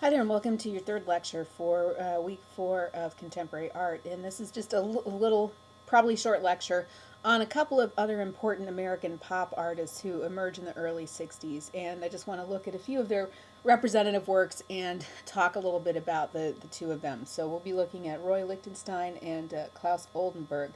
Hi there and welcome to your third lecture for uh, week four of contemporary art and this is just a little probably short lecture on a couple of other important American pop artists who emerged in the early 60s and I just want to look at a few of their representative works and talk a little bit about the, the two of them. So we'll be looking at Roy Lichtenstein and uh, Claes Oldenburg,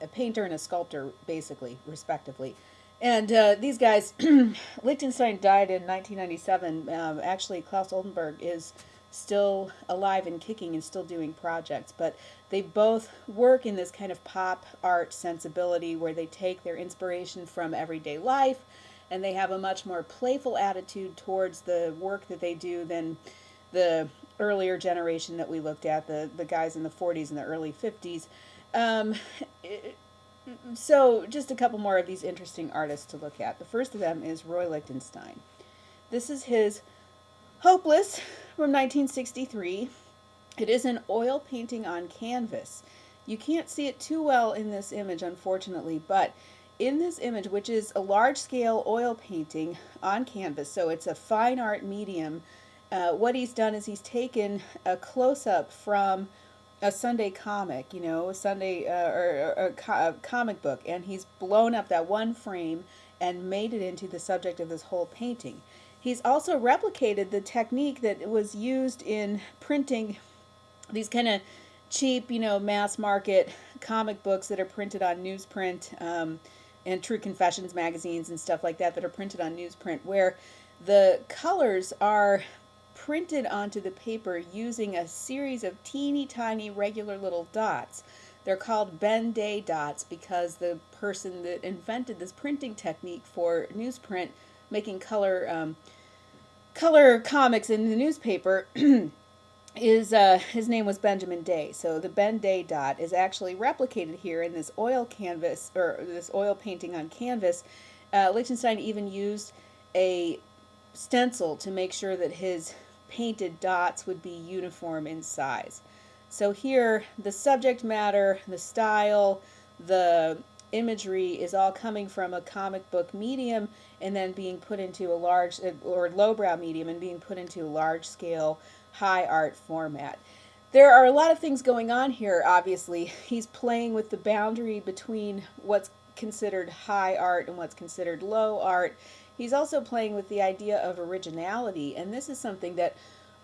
a painter and a sculptor basically respectively. And uh, these guys, Lichtenstein died in 1997. Um, actually, Claes Oldenburg is still alive and kicking and still doing projects, but they both work in this kind of pop art sensibility where they take their inspiration from everyday life and they have a much more playful attitude towards the work that they do than the earlier generation that we looked at, the, the guys in the 40s and the early 50s. Um, it, so just a couple more of these interesting artists to look at. The first of them is Roy Lichtenstein. This is his Hopeless from 1963. It is an oil painting on canvas. You can't see it too well in this image, unfortunately, but in this image, which is a large-scale oil painting on canvas, so it's a fine art medium, uh, what he's done is he's taken a close-up from a Sunday comic, you know, a Sunday uh, or, or co a comic book, and he's blown up that one frame and made it into the subject of this whole painting. He's also replicated the technique that was used in printing these kind of cheap, you know, mass market comic books that are printed on newsprint um, and True Confessions magazines and stuff like that that are printed on newsprint, where the colors are printed onto the paper using a series of teeny tiny regular little dots. They're called Ben-Day dots because the person that invented this printing technique for newsprint, making color um, color comics in the newspaper, is uh, his name was Benjamin Day. So the Ben-Day dot is actually replicated here in this oil canvas or this oil painting on canvas. Uh, even used a stencil to make sure that his painted dots would be uniform in size. So here, the subject matter, the style, the imagery is all coming from a comic book medium and then being put into a large, uh, or lowbrow medium and being put into a large scale, high art format. There are a lot of things going on here, obviously. He's playing with the boundary between what's considered high art and what's considered low art. He's also playing with the idea of originality, and this is something that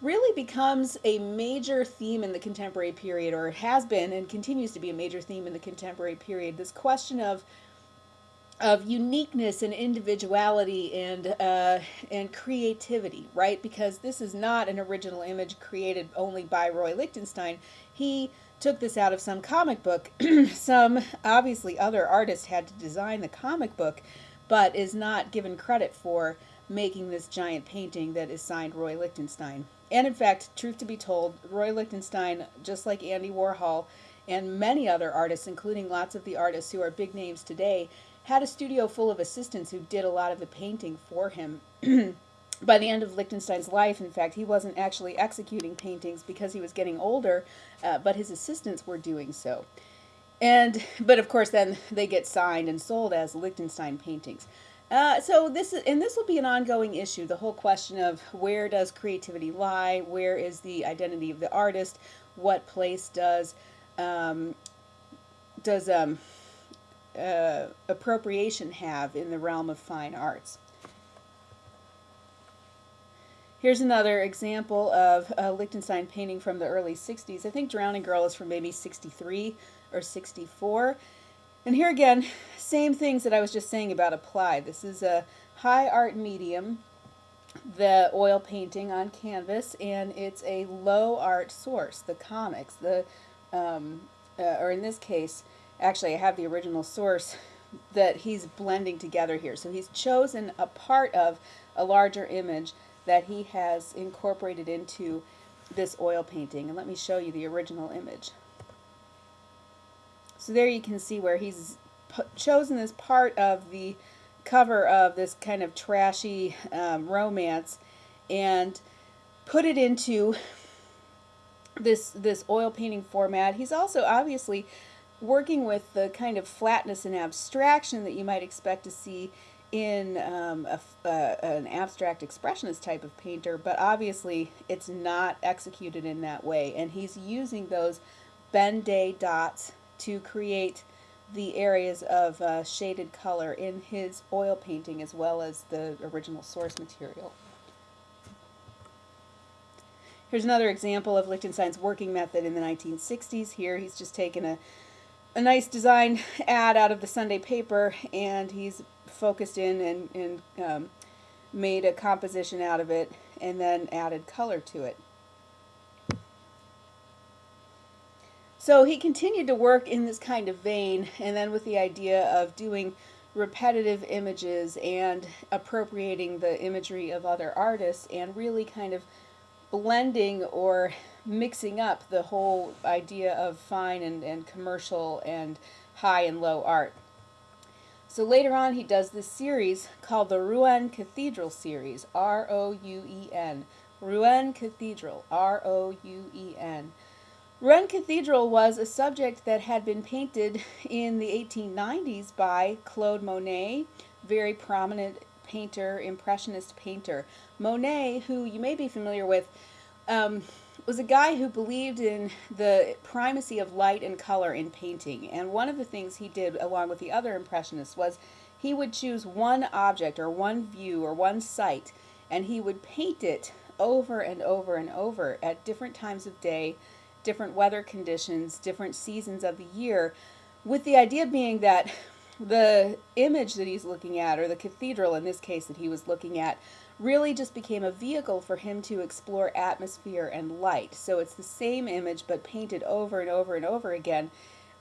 really becomes a major theme in the contemporary period, or has been and continues to be a major theme in the contemporary period. This question of of uniqueness and individuality and uh, and creativity, right? Because this is not an original image created only by Roy Lichtenstein. He took this out of some comic book. some obviously other artists had to design the comic book, but is not given credit for making this giant painting that is signed Roy Lichtenstein. And in fact, truth to be told, Roy Lichtenstein, just like Andy Warhol and many other artists, including lots of the artists who are big names today, had a studio full of assistants who did a lot of the painting for him. By the end of Lichtenstein's life, in fact, he wasn't actually executing paintings because he was getting older, uh, but his assistants were doing so. And, but of course then they get signed and sold as Lichtenstein paintings. Uh, so this is, and this will be an ongoing issue, the whole question of where does creativity lie, where is the identity of the artist, what place does, um, does um, uh, appropriation have in the realm of fine arts. Here's another example of a Lichtenstein painting from the early 60s. I think Drowning Girl is from maybe 63 or 64. And here again, same things that I was just saying about apply. This is a high art medium, the oil painting on canvas, and it's a low art source, the comics, the, um, uh, or in this case, actually I have the original source that he's blending together here. So he's chosen a part of a larger image that he has incorporated into this oil painting. And let me show you the original image. So there you can see where he's chosen this part of the cover of this kind of trashy um, romance and put it into this this oil painting format. He's also obviously working with the kind of flatness and abstraction that you might expect to see in um, a, uh, an abstract expressionist type of painter, but obviously it's not executed in that way. And he's using those Ben Day dots to create the areas of uh, shaded color in his oil painting as well as the original source material. Here's another example of Lichtenstein's working method in the 1960s. Here he's just taken a, a nice design ad out of the Sunday paper and he's focused in and, and um, made a composition out of it and then added color to it. So he continued to work in this kind of vein and then with the idea of doing repetitive images and appropriating the imagery of other artists and really kind of blending or mixing up the whole idea of fine and, and commercial and high and low art. So later on he does this series called the Rouen Cathedral series, R-O-U-E-N. Rouen Cathedral, R-O-U-E-N. Rouen Cathedral was a subject that had been painted in the 1890s by Claude Monet, very prominent painter, impressionist painter. Monet, who you may be familiar with, um, was a guy who believed in the primacy of light and color in painting. And one of the things he did, along with the other impressionists, was he would choose one object or one view or one site, and he would paint it over and over and over at different times of day, different weather conditions, different seasons of the year, with the idea being that the image that he's looking at, or the cathedral in this case that he was looking at, really just became a vehicle for him to explore atmosphere and light. So it's the same image but painted over and over and over again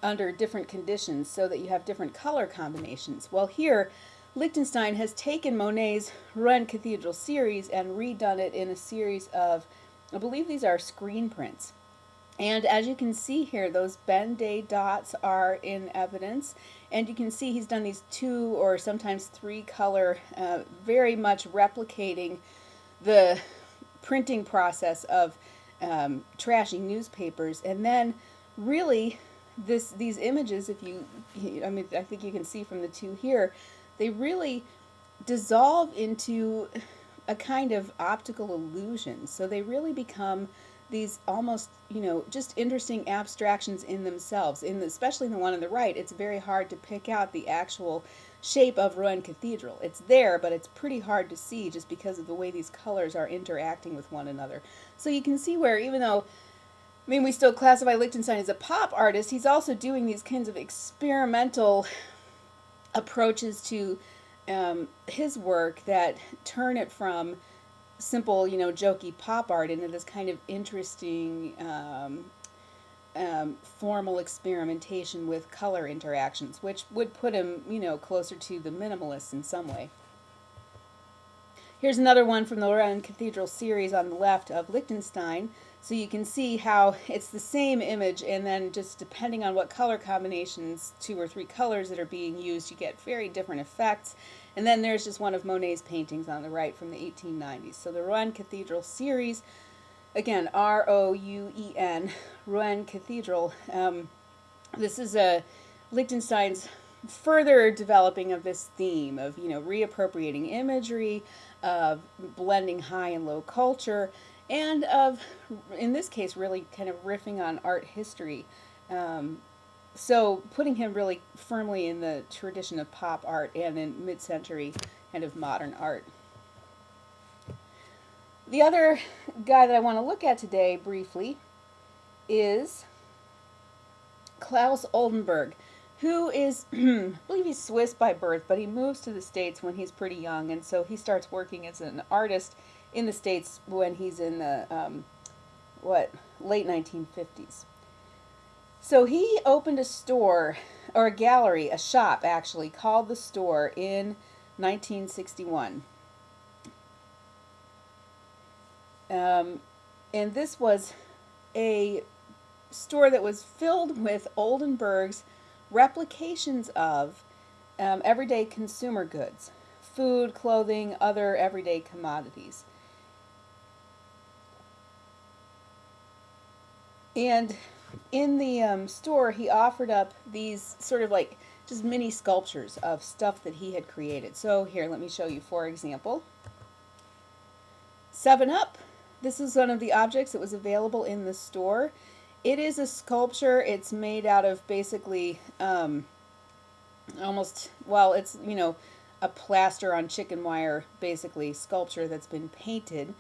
under different conditions so that you have different color combinations. Well here, Lichtenstein has taken Monet's Rouen Cathedral series and redone it in a series of, I believe these are screen prints. And as you can see here, those Ben Day dots are in evidence. And you can see he's done these two or sometimes three color, uh, very much replicating the printing process of um, trashing newspapers. And then really this these images, if you, I mean, I think you can see from the two here, they really dissolve into a kind of optical illusion. So they really become these almost, you know, just interesting abstractions in themselves. In the, especially in the one on the right, it's very hard to pick out the actual shape of Rouen Cathedral. It's there, but it's pretty hard to see just because of the way these colors are interacting with one another. So you can see where even though I mean, we still classify Lichtenstein as a pop artist. He's also doing these kinds of experimental approaches to um, his work that turn it from simple, you know, jokey pop art into this kind of interesting um, um, formal experimentation with color interactions, which would put him, you know, closer to the minimalists in some way. Here's another one from the Rouen Cathedral series on the left of Lichtenstein. So you can see how it's the same image and then just depending on what color combinations, two or three colors that are being used, you get very different effects. And then there's just one of Monet's paintings on the right from the 1890s. So the Rouen Cathedral series, again, R-O-U-E-N, Rouen Cathedral. Um, this is a Lichtenstein's further developing of this theme of, you know, reappropriating imagery, of blending high and low culture, and of, in this case, really kind of riffing on art history. Um, so putting him really firmly in the tradition of pop art and in mid-century kind of modern art. The other guy that I want to look at today briefly is Claes Oldenburg, who is, I believe he's Swiss by birth, but he moves to the States when he's pretty young, and so he starts working as an artist in the States when he's in the, um, what, late 1950s. So he opened a store, or a gallery, a shop actually, called The Store in 1961. Um, and this was a store that was filled with Oldenburg's replications of um, everyday consumer goods, food, clothing, other everyday commodities. And in the um, store, he offered up these sort of like just mini sculptures of stuff that he had created. So here, let me show you, for example, 7-Up. This is one of the objects that was available in the store. It is a sculpture. It's made out of basically um, almost, well, it's, you know, a plaster on chicken wire, basically, sculpture that's been painted.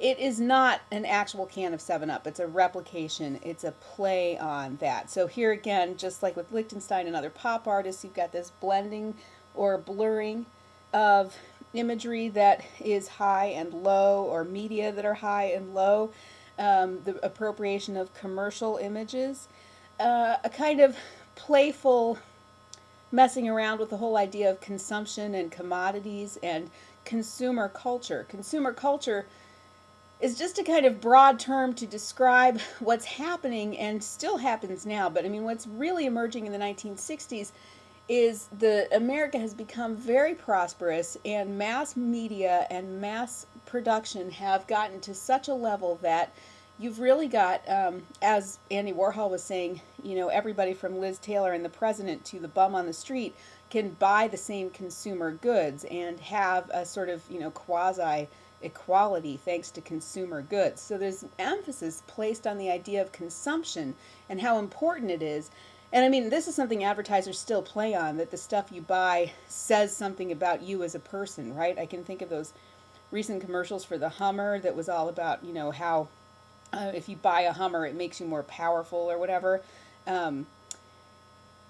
It is not an actual can of 7-Up. It's a replication. It's a play on that. So here again, just like with Lichtenstein and other pop artists, you've got this blending or blurring of imagery that is high and low or media that are high and low, um, the appropriation of commercial images, uh, a kind of playful messing around with the whole idea of consumption and commodities and consumer culture. Consumer culture is just a kind of broad term to describe what's happening and still happens now, but I mean what's really emerging in the 1960s is the America has become very prosperous and mass media and mass production have gotten to such a level that you've really got, um, as Andy Warhol was saying, you know, everybody from Liz Taylor and the president to the bum on the street can buy the same consumer goods and have a sort of, you know, quasi equality thanks to consumer goods. So there's emphasis placed on the idea of consumption and how important it is and I mean, this is something advertisers still play on that the stuff you buy says something about you as a person, right? I can think of those recent commercials for the Hummer that was all about, you know, how uh, if you buy a Hummer, it makes you more powerful or whatever. Um,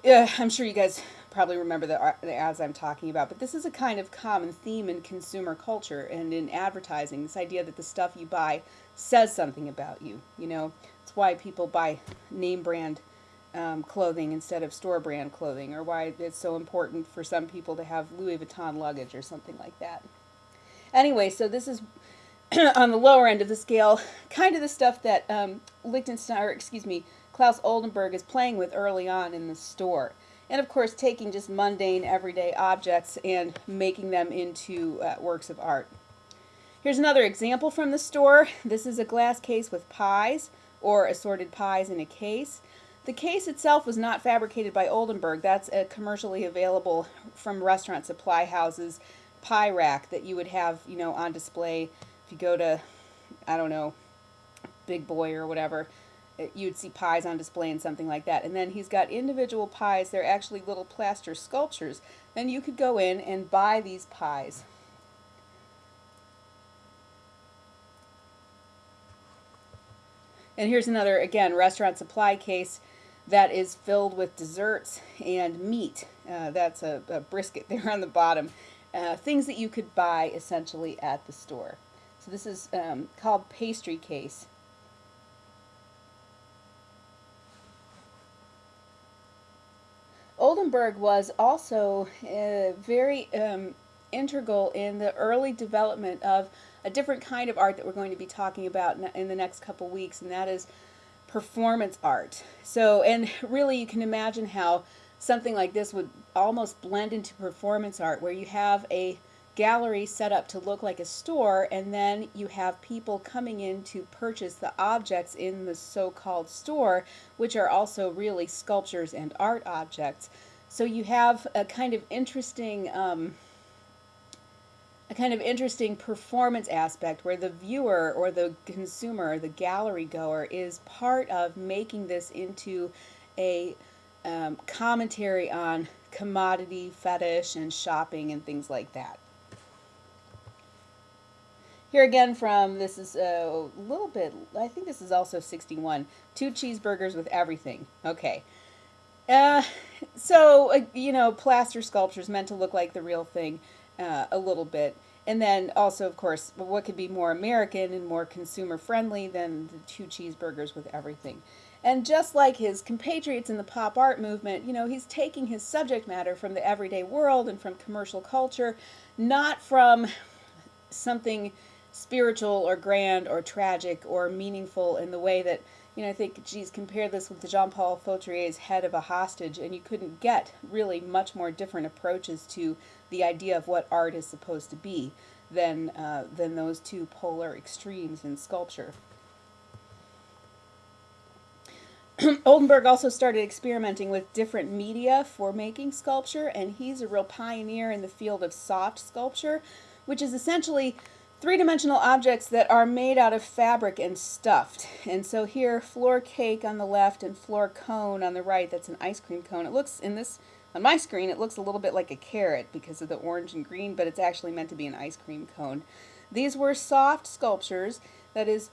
yeah, I'm sure you guys probably remember the, uh, the ads I'm talking about, but this is a kind of common theme in consumer culture and in advertising, this idea that the stuff you buy says something about you, you know. It's why people buy name brand um, clothing instead of store brand clothing, or why it's so important for some people to have Louis Vuitton luggage or something like that. Anyway, so this is on the lower end of the scale, kind of the stuff that um, Lichtenstein, or excuse me, Claes Oldenburg is playing with early on in the store. And of course, taking just mundane, everyday objects and making them into uh, works of art. Here's another example from the store. This is a glass case with pies, or assorted pies in a case. The case itself was not fabricated by Oldenburg. That's a commercially available from restaurant supply houses pie rack that you would have, you know, on display if you go to, I don't know, Big Boy or whatever. You'd see pies on display and something like that. And then he's got individual pies. They're actually little plaster sculptures. Then you could go in and buy these pies. And here's another, again, restaurant supply case that is filled with desserts and meat. Uh, that's a, a, brisket there on the bottom. Uh, things that you could buy essentially at the store. So this is um, called pastry case. Oldenburg was also uh, very um, integral in the early development of a different kind of art that we're going to be talking about in the next couple weeks, and that is performance art. So, and really you can imagine how something like this would almost blend into performance art where you have a gallery set up to look like a store and then you have people coming in to purchase the objects in the so-called store which are also really sculptures and art objects. So you have a kind of interesting um, a kind of interesting performance aspect where the viewer or the consumer, the gallery goer, is part of making this into a um, commentary on commodity fetish and shopping and things like that. Here again from, this is a little bit, I think this is also 61, two cheeseburgers with everything. Okay. Uh, so, uh, you know, plaster sculptures meant to look like the real thing uh, a little bit. And then also, of course, what could be more American and more consumer friendly than the two cheeseburgers with everything. And just like his compatriots in the pop art movement, you know, he's taking his subject matter from the everyday world and from commercial culture, not from something spiritual or grand or tragic or meaningful in the way that you know, I think, geez, compare this with Jean-Paul Fautrier's Head of a Hostage, and you couldn't get really much more different approaches to the idea of what art is supposed to be than, uh, than those two polar extremes in sculpture. Oldenburg also started experimenting with different media for making sculpture, and he's a real pioneer in the field of soft sculpture, which is essentially three-dimensional objects that are made out of fabric and stuffed. And so here, floor cake on the left and floor cone on the right, that's an ice cream cone. It looks, in this, on my screen, it looks a little bit like a carrot because of the orange and green, but it's actually meant to be an ice cream cone. These were soft sculptures, that is,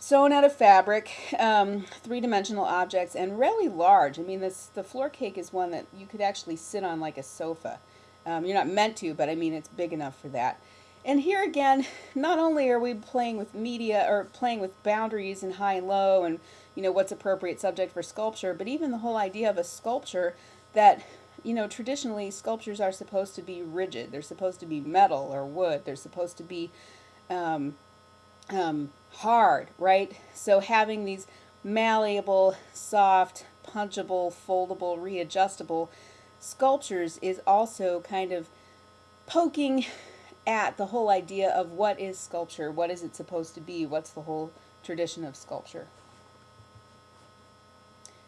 sewn out of fabric, um, three-dimensional objects, and really large. I mean, this the floor cake is one that you could actually sit on like a sofa. Um, you're not meant to, but I mean, it's big enough for that. And here again, not only are we playing with media or playing with boundaries and high and low and you know what's appropriate subject for sculpture, but even the whole idea of a sculpture that you know traditionally sculptures are supposed to be rigid. They're supposed to be metal or wood. They're supposed to be um, um, hard, right? So having these malleable, soft, punchable, foldable, readjustable sculptures is also kind of poking at the whole idea of what is sculpture, what is it supposed to be, what's the whole tradition of sculpture.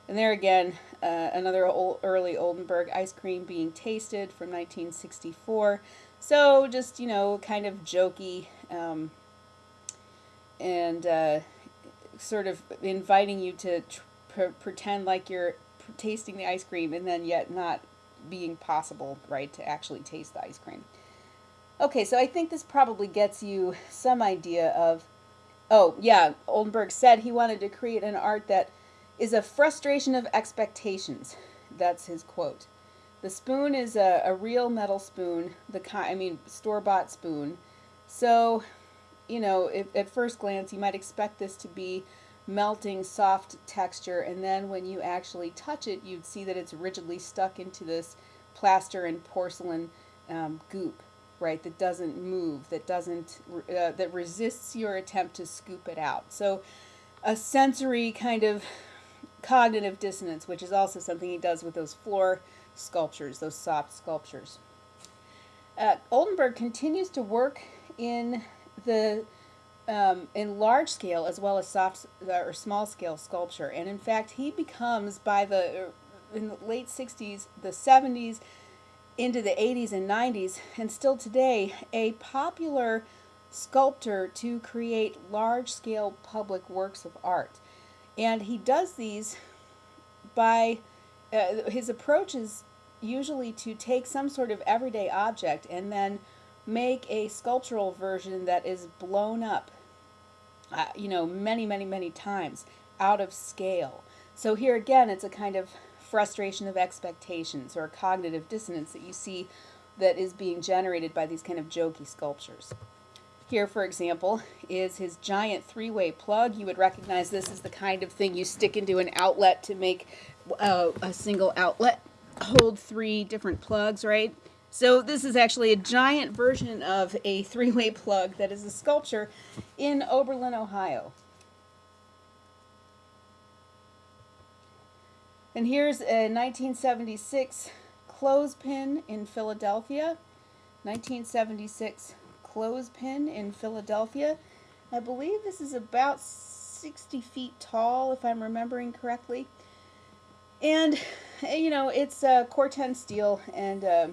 And there again, uh, another old, early Oldenburg ice cream being tasted from 1964. So just, you know, kind of jokey, um, and uh, sort of inviting you to pretend like you're tasting the ice cream and then yet not being possible, right, to actually taste the ice cream. Okay, so I think this probably gets you some idea of, oh, yeah, Oldenburg said he wanted to create an art that is a frustration of expectations. That's his quote. The spoon is a, a real metal spoon, the kind, I mean, store-bought spoon. So you know, if, at first glance, you might expect this to be melting soft texture and then when you actually touch it you'd see that it's rigidly stuck into this plaster and porcelain um, goop right that doesn't move that doesn't uh, that resists your attempt to scoop it out so a sensory kind of cognitive dissonance which is also something he does with those floor sculptures those soft sculptures uh, Oldenburg continues to work in the um, in large scale as well as soft or small scale sculpture. And in fact, he becomes by the in the late 60s, the 70s, into the 80s and 90s, and still today, a popular sculptor to create large scale public works of art. And he does these by uh, his approach is usually to take some sort of everyday object and then make a sculptural version that is blown up, uh, you know, many, many, many times out of scale. So here again, it's a kind of frustration of expectations or cognitive dissonance that you see that is being generated by these kind of jokey sculptures. Here, for example, is his giant three-way plug. You would recognize this as the kind of thing you stick into an outlet to make uh, a single outlet hold three different plugs, right? So this is actually a giant version of a three-way plug that is a sculpture in Oberlin, Ohio. And here's a 1976 clothespin in Philadelphia. 1976 clothespin in Philadelphia. I believe this is about 60 feet tall, if I'm remembering correctly. And, you know, it's uh, Corten steel and uh,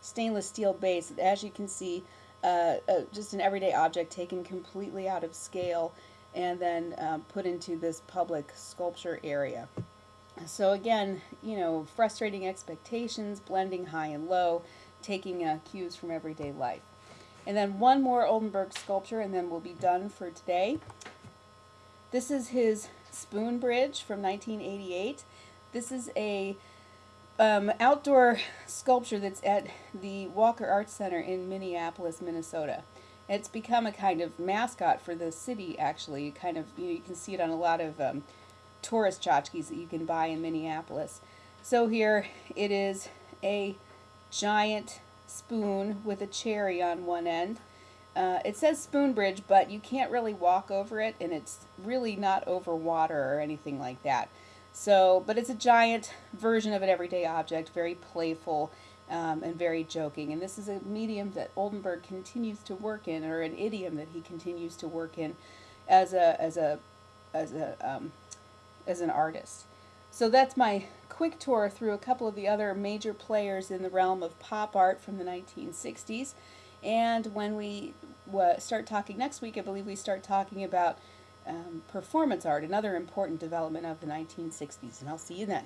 stainless steel base. As you can see, uh, uh, just an everyday object taken completely out of scale and then um, put into this public sculpture area. So again, you know, frustrating expectations, blending high and low, taking uh, cues from everyday life. And then one more Oldenburg sculpture and then we'll be done for today. This is his spoon bridge from 1988. This is a um, outdoor sculpture that's at the Walker Arts Center in Minneapolis, Minnesota. It's become a kind of mascot for the city, actually. Kind of, you, know, you can see it on a lot of um, tourist tchotchkes that you can buy in Minneapolis. So here it is a giant spoon with a cherry on one end. Uh, it says spoon bridge, but you can't really walk over it, and it's really not over water or anything like that. So, but it's a giant version of an everyday object, very playful um, and very joking. And this is a medium that Oldenburg continues to work in, or an idiom that he continues to work in as a, as a, as a, um, as an artist. So that's my quick tour through a couple of the other major players in the realm of pop art from the 1960s. And when we start talking next week, I believe we start talking about um, performance art, another important development of the 1960s. And I'll see you then.